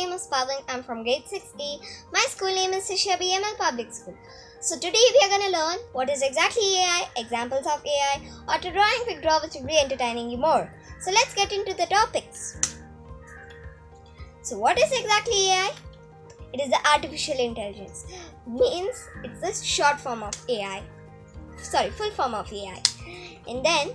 name is Pavan. I'm from grade 6A. My school name is Sisha BML Public School. So today we are going to learn what is exactly AI, examples of AI, auto drawing, quick draw which will be entertaining you more. So let's get into the topics. So what is exactly AI? It is the artificial intelligence. Means it's the short form of AI. Sorry, full form of AI. And then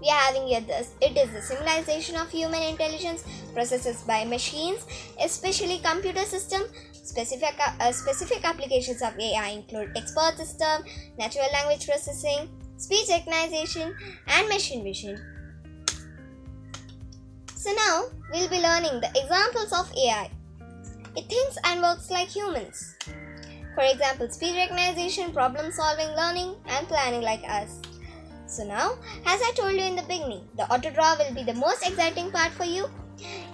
we are having here this it is the civilization of human intelligence processes by machines especially computer system specific uh, specific applications of ai include expert system natural language processing speech recognition and machine vision. So now we'll be learning the examples of ai it thinks and works like humans. For example speech recognition problem solving learning and planning like us so now, as I told you in the beginning, the auto draw will be the most exciting part for you.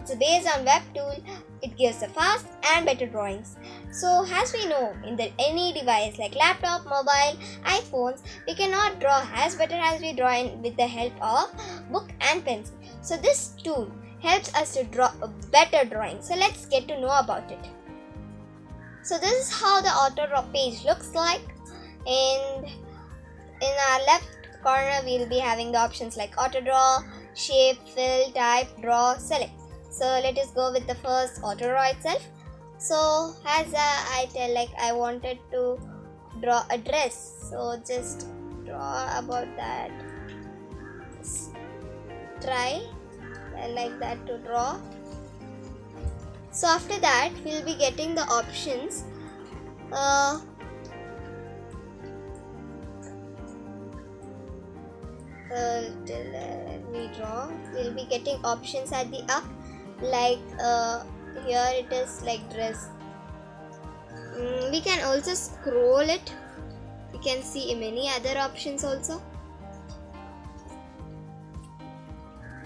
It's based on web tool. It gives the fast and better drawings. So as we know, in the any device like laptop, mobile, iPhones, we cannot draw as better as we draw in with the help of book and pencil. So this tool helps us to draw a better drawing. So let's get to know about it. So this is how the auto draw page looks like and in our left corner we'll be having the options like auto draw, shape, fill, type, draw, select. So let us go with the first auto draw itself. So as uh, I tell like I wanted to draw a dress. So just draw about that. Just try like that to draw. So after that we'll be getting the options. Uh, uh, we draw we'll be getting options at the up. Like uh, here it is like dress. Mm, we can also scroll it. You can see many other options also.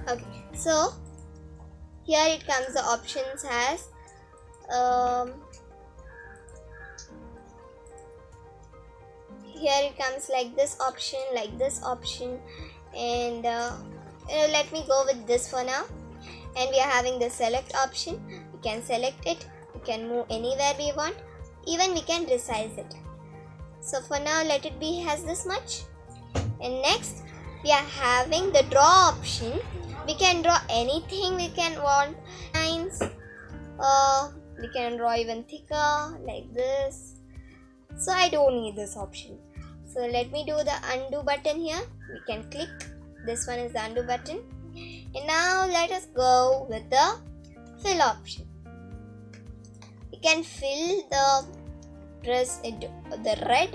Okay so here it comes the options as um, here it comes like this option like this option and uh, let me go with this for now. And we are having the select option. We can select it. We can move anywhere we want. Even we can resize it. So for now let it be has this much. And next we are having the draw option. We can draw anything we can want. Lines uh, we can draw even thicker like this. So I don't need this option so let me do the undo button here. We can click. This one is the undo button. And now let us go with the fill option. We can fill the dress into the red.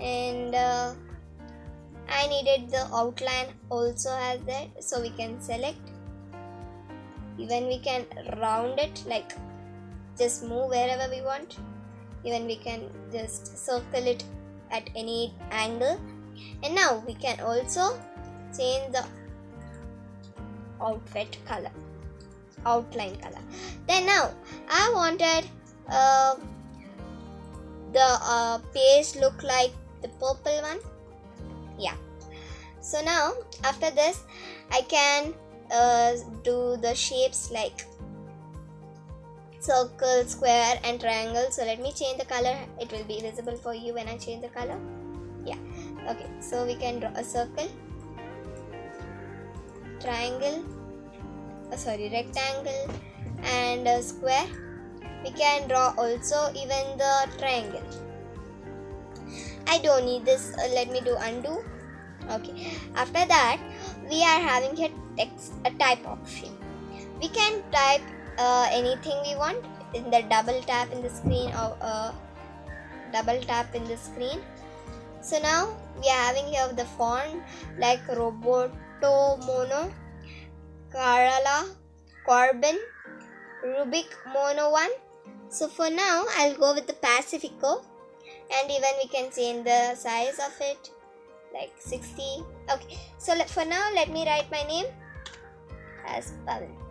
And uh, I needed the outline also as that. So we can select. Even we can round it like just move wherever we want. Even we can just circle it at any angle. And now we can also change the outfit color outline color. Then now I wanted uh, the uh, page look like the purple one. Yeah. So now after this I can uh, do the shapes like circle, square and triangle. So let me change the color. It will be visible for you when I change the color. Yeah. Okay. So we can draw a circle, triangle, oh, sorry, rectangle and a square. We can draw also even the triangle. I don't need this. Uh, let me do undo. Okay. After that, we are having a text, a type option. We can type uh, anything we want in the double tap in the screen or uh, double tap in the screen so now we are having here the font like roboto mono Carala, Corben, Rubik Mono 1. So for now, I'll go with the Pacifico and even we can change the size of it like 60. Okay, so for now, let me write my name as Pavan.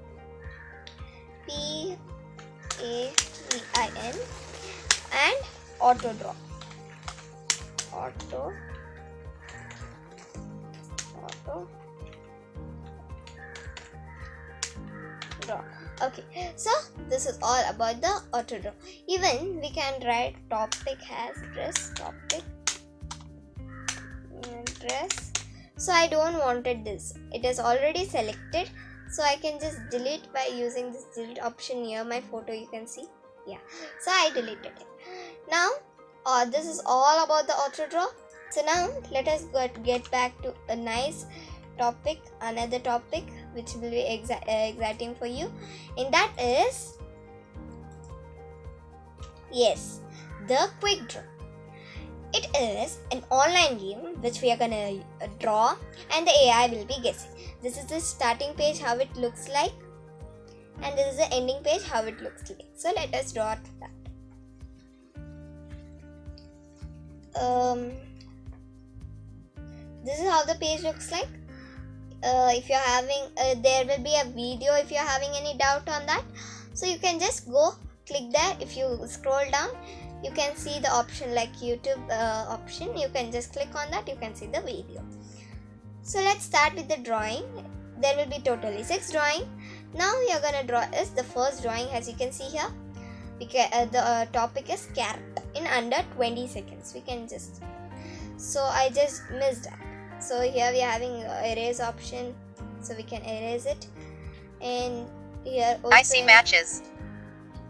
P A V I N and auto draw. Auto. Auto. Draw. Okay. So this is all about the auto draw. Even we can write topic has dress topic. Dress. So I don't wanted this. It is already selected so I can just delete by using this delete option near my photo you can see. Yeah. So I deleted it. Now uh, this is all about the auto draw. So now let us get, get back to a nice topic another topic which will be exa uh, exciting for you. And that is yes the quick draw it is an online game which we are gonna draw and the AI will be guessing. This is the starting page how it looks like and this is the ending page how it looks like. So let us draw that. Um, this is how the page looks like. Uh, if you're having, uh, there will be a video if you're having any doubt on that. So you can just go click there if you scroll down you can see the option like YouTube uh, option. You can just click on that. You can see the video. So let's start with the drawing. There will be totally six drawing. Now we are gonna draw is the first drawing as you can see here. We can, uh, the uh, topic is carrot in under 20 seconds we can just so I just missed that. So here we are having erase option. So we can erase it. And here also I see matches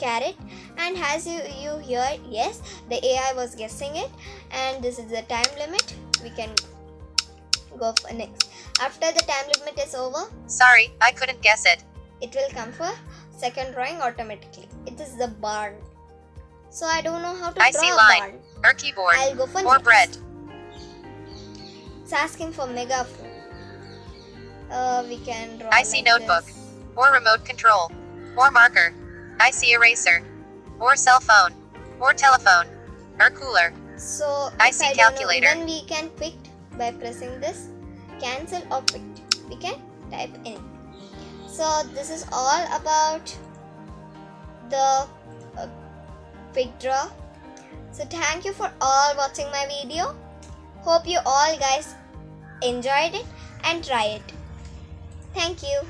carrot and as you, you hear yes the AI was guessing it. And this is the time limit. We can go for next. After the time limit is over sorry I couldn't guess it. it will come for second drawing automatically. It is the barn. So I don't know how to I draw see a line. barn. Or keyboard. I'll go for or next. bread. It's asking for megaphone. Uh, we can draw I see like notebook. this. or remote control. Or marker I see eraser or cell phone or telephone or cooler So I see know, calculator. then we can pick by pressing this cancel or quit. We can type in. So this is all about the uh, quick draw. So thank you for all watching my video. Hope you all guys enjoyed it and try it. Thank you.